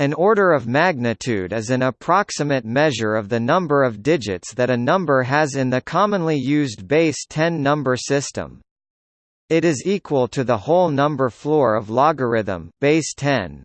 An order of magnitude is an approximate measure of the number of digits that a number has in the commonly used base 10 number system. It is equal to the whole number floor of logarithm base 10.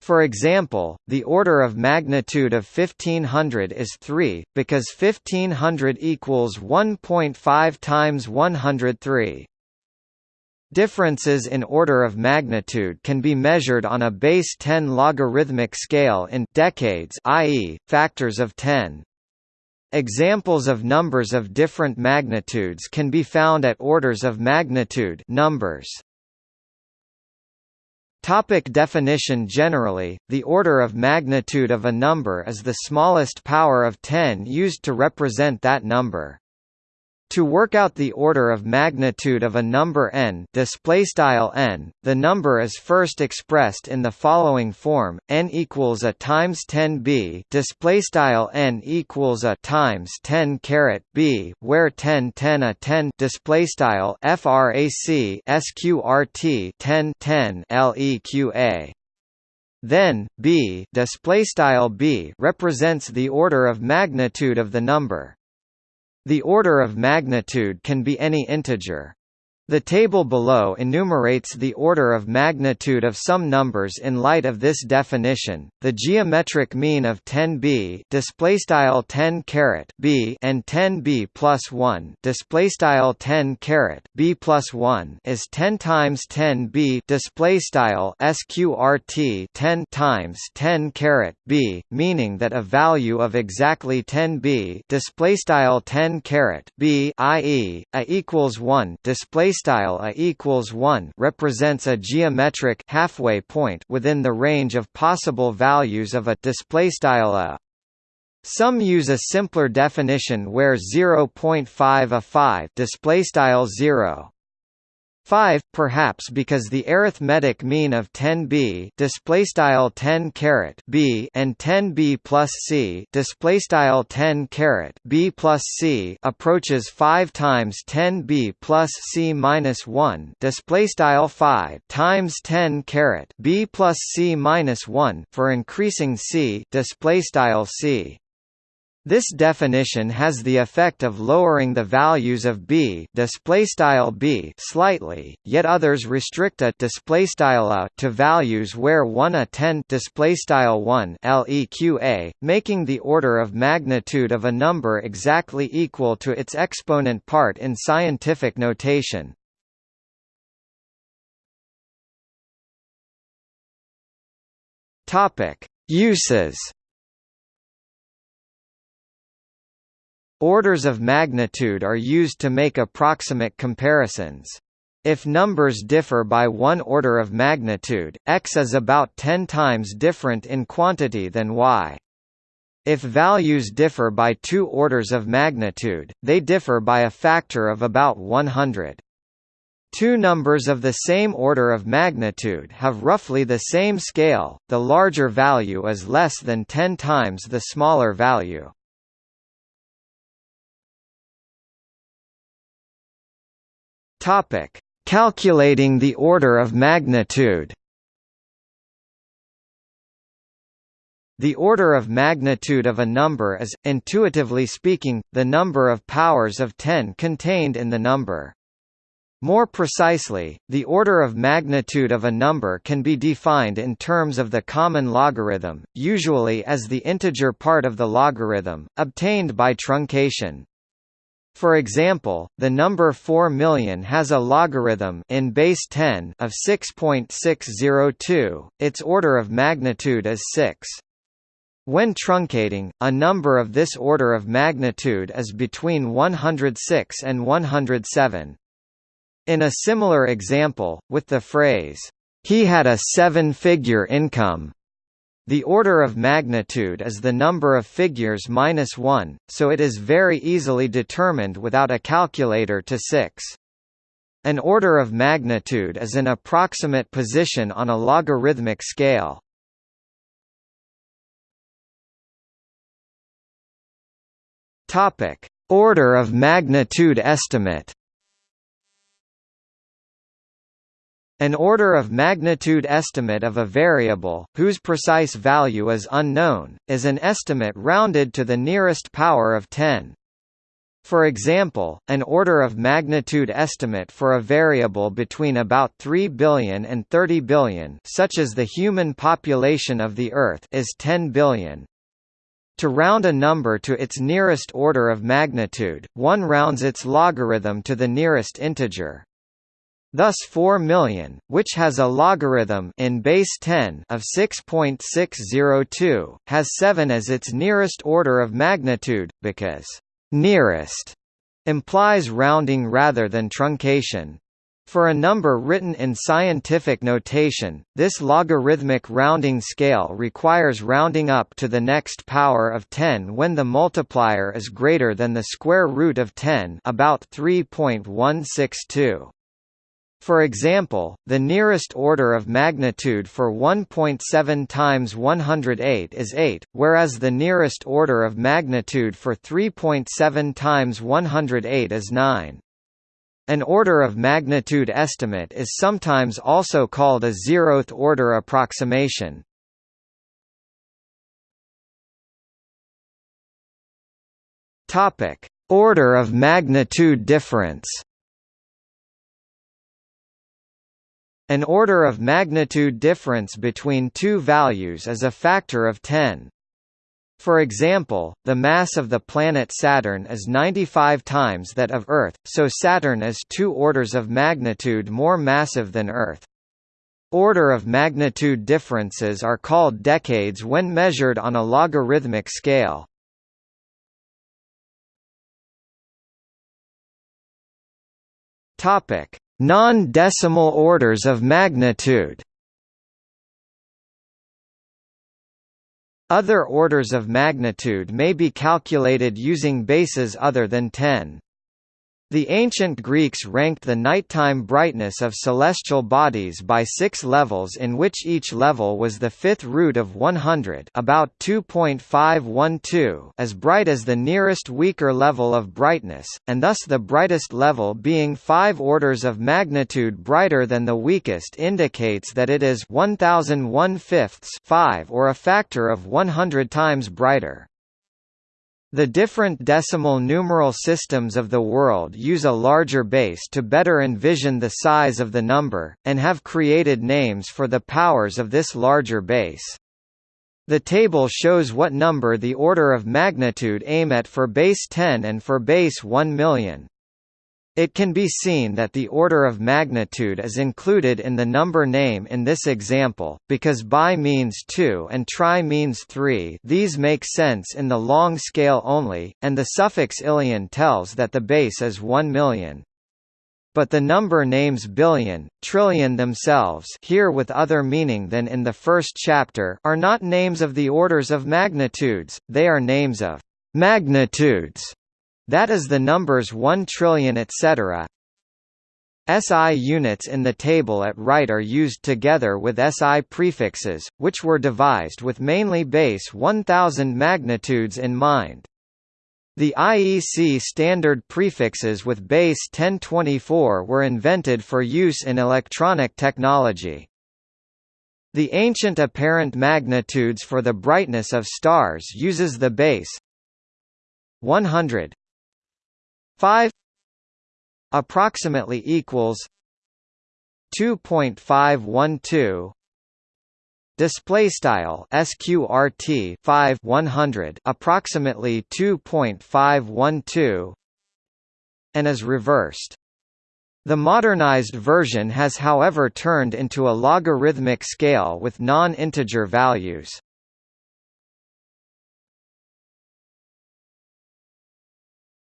For example, the order of magnitude of 1500 is 3, because 1500 equals 1.5 times 103. Differences in order of magnitude can be measured on a base 10 logarithmic scale in decades i.e., factors of 10. Examples of numbers of different magnitudes can be found at orders of magnitude numbers. Topic definition Generally, the order of magnitude of a number is the smallest power of 10 used to represent that number. To work out the order of magnitude of a number n, n, the number is first expressed in the following form: n equals a times 10 b, display style n equals a times 10 caret b, where 10 10 a 10 display style frac sqrt 10 10 leqa. Then b display style b represents the order of magnitude of the number. The order of magnitude can be any integer. The table below enumerates the order of magnitude of some numbers in light of this definition. The geometric mean of 10b display style 10 caret b and 10b plus 1 display style 10 caret b plus 1 is 10 times 10b display style sqrt 10 times 10 caret b, meaning that a value of exactly 10b display style 10 caret b i.e. a equals 1 display style a equals 1 represents a geometric halfway point within the range of possible values of a display style a. Some use a simpler definition where 0.5 a 5 display style 0 5 perhaps because the arithmetic mean of 10b display style 10 caret b and 10b plus c display style 10 caret b plus c approaches 5 times 10b plus c minus 1 display style 5 times 10 caret b plus c minus 1 for increasing c display style c this definition has the effect of lowering the values of b b slightly, yet others restrict a a to values where 1 a 10 1 leqa, making the order of magnitude of a number exactly equal to its exponent part in scientific notation. Uses Orders of magnitude are used to make approximate comparisons. If numbers differ by one order of magnitude, x is about 10 times different in quantity than y. If values differ by two orders of magnitude, they differ by a factor of about 100. Two numbers of the same order of magnitude have roughly the same scale, the larger value is less than 10 times the smaller value. Topic: Calculating the order of magnitude. The order of magnitude of a number is, intuitively speaking, the number of powers of 10 contained in the number. More precisely, the order of magnitude of a number can be defined in terms of the common logarithm, usually as the integer part of the logarithm, obtained by truncation. For example, the number 4 million has a logarithm in base 10 of 6.602. Its order of magnitude is 6. When truncating, a number of this order of magnitude is between 106 and 107. In a similar example, with the phrase, "He had a seven-figure income," The order of magnitude is the number of figures minus 1, so it is very easily determined without a calculator to 6. An order of magnitude is an approximate position on a logarithmic scale. Topic: Order of magnitude estimate. An order of magnitude estimate of a variable, whose precise value is unknown, is an estimate rounded to the nearest power of 10. For example, an order of magnitude estimate for a variable between about 3 billion and 30 billion such as the human population of the Earth is 10 billion. To round a number to its nearest order of magnitude, one rounds its logarithm to the nearest integer. Thus 4 million, which has a logarithm in base 10 of 6.602, has 7 as its nearest order of magnitude, because nearest implies rounding rather than truncation. For a number written in scientific notation, this logarithmic rounding scale requires rounding up to the next power of 10 when the multiplier is greater than the square root of 10 about 3.162. For example, the nearest order of magnitude for 1.7 times 108 is 8, whereas the nearest order of magnitude for 3.7 times 108 is 9. An order of magnitude estimate is sometimes also called a zeroth order approximation. Topic: Order of magnitude difference. An order of magnitude difference between two values is a factor of 10. For example, the mass of the planet Saturn is 95 times that of Earth, so Saturn is two orders of magnitude more massive than Earth. Order of magnitude differences are called decades when measured on a logarithmic scale. Topic: Non-decimal orders of magnitude Other orders of magnitude may be calculated using bases other than 10. The ancient Greeks ranked the nighttime brightness of celestial bodies by six levels in which each level was the fifth root of 100 about 2.512 as bright as the nearest weaker level of brightness, and thus the brightest level being five orders of magnitude brighter than the weakest indicates that it is 1001 fifths 5 or a factor of 100 times brighter. The different decimal numeral systems of the world use a larger base to better envision the size of the number, and have created names for the powers of this larger base. The table shows what number the order of magnitude aim at for base 10 and for base 1 million. It can be seen that the order of magnitude is included in the number name in this example, because bi means 2 and tri means 3 these make sense in the long scale only, and the suffix illion tells that the base is 1 million. But the number names billion, trillion themselves here with other meaning than in the first chapter are not names of the orders of magnitudes, they are names of magnitudes. That is the numbers 1 trillion etc. SI units in the table at right are used together with SI prefixes, which were devised with mainly base 1000 magnitudes in mind. The IEC standard prefixes with base 1024 were invented for use in electronic technology. The ancient apparent magnitudes for the brightness of stars uses the base 100 5 approximately equals 2.512 display style sqrt 5 100 approximately 2.512 and is reversed. The modernized version has however turned into a logarithmic scale with non-integer values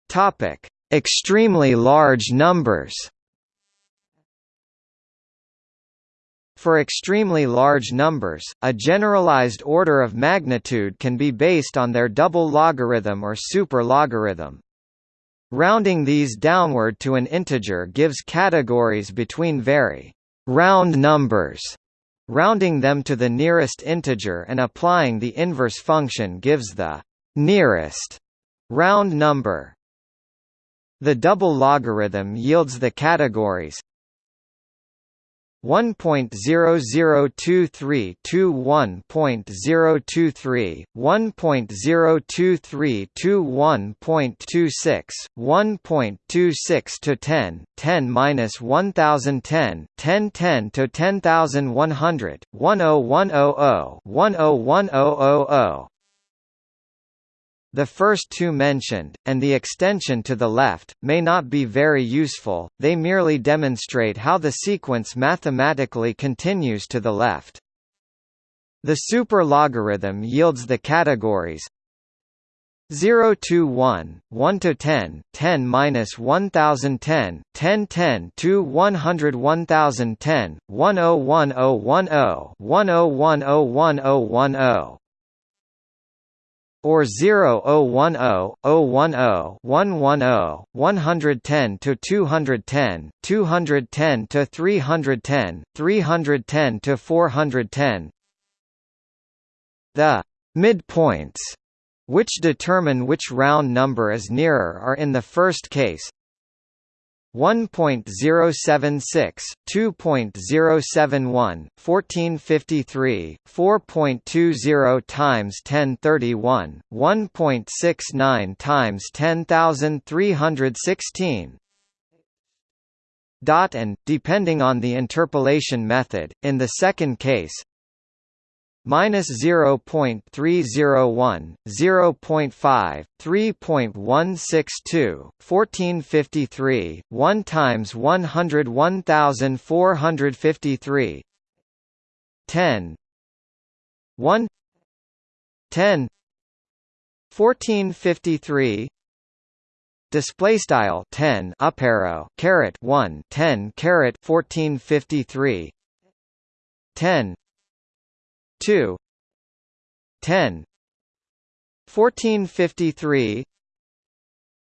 Topic: Extremely large numbers. For extremely large numbers, a generalized order of magnitude can be based on their double logarithm or super logarithm. Rounding these downward to an integer gives categories between very round numbers. Rounding them to the nearest integer and applying the inverse function gives the nearest round number. The double logarithm yields the categories 1.0023 to 1.023, 1.023 to 1.26, 1.26 to 10, 10 minus 1010, 1010 to 10100, 10100, 10100. The first two mentioned, and the extension to the left, may not be very useful, they merely demonstrate how the sequence mathematically continues to the left. The super-logarithm yields the categories 0 to 1, 1 to 10, 10 minus 1010, 10 10 to 100 1010, 101010, 10101010 or 0010, 010, 110, 110 to 210, 210 to 310, 310 to 410. The midpoints which determine which round number is nearer are in the first case 1.076, 2.071, 1453, 4.20 times 1031, 1.69 times 10316 dot and, depending on the interpolation method, in the second case, minus 0.301, 0.5, 3.162, 1453, 1 times 101,453, 10, 1, 10, 1453. Display style 10 up arrow caret 1 10 caret 1453 10 2 10 1453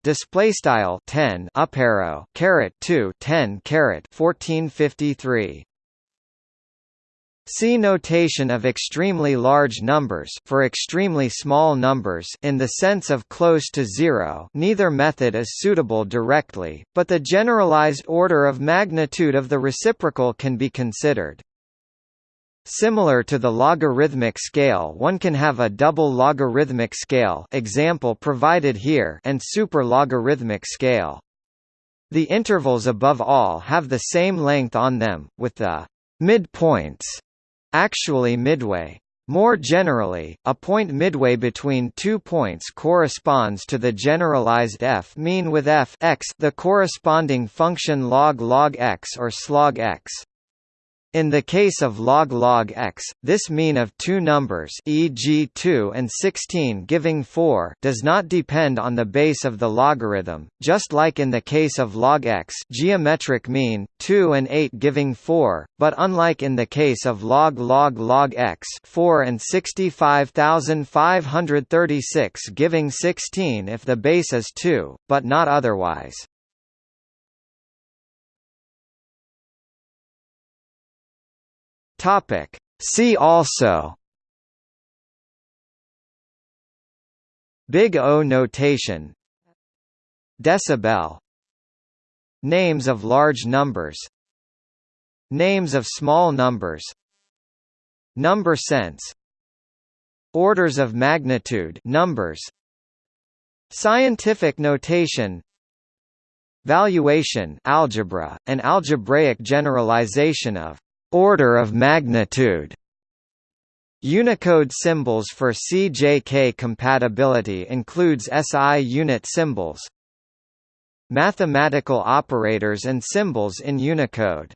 display style 10 up arrow caret 2 10 caret 1453 See notation of extremely large numbers for extremely small numbers in the sense of close to zero neither method is suitable directly, but the generalized order of magnitude of the reciprocal can be considered. Similar to the logarithmic scale one can have a double logarithmic scale example provided here and super logarithmic scale. The intervals above all have the same length on them, with the midpoints actually midway. More generally, a point midway between two points corresponds to the generalized f mean with f x the corresponding function log log x or slog x. In the case of log log x, this mean of two numbers e.g. 2 and 16 giving 4 does not depend on the base of the logarithm, just like in the case of log x geometric mean, 2 and 8 giving 4, but unlike in the case of log log log x 4 and 65,536 giving 16 if the base is 2, but not otherwise. Topic. See also. Big O notation. Decibel. Names of large numbers. Names of small numbers. Number sense. Orders of magnitude. Numbers. Scientific notation. Valuation. Algebra, an algebraic generalization of order of magnitude. Unicode symbols for CJK compatibility includes SI unit symbols. Mathematical operators and symbols in Unicode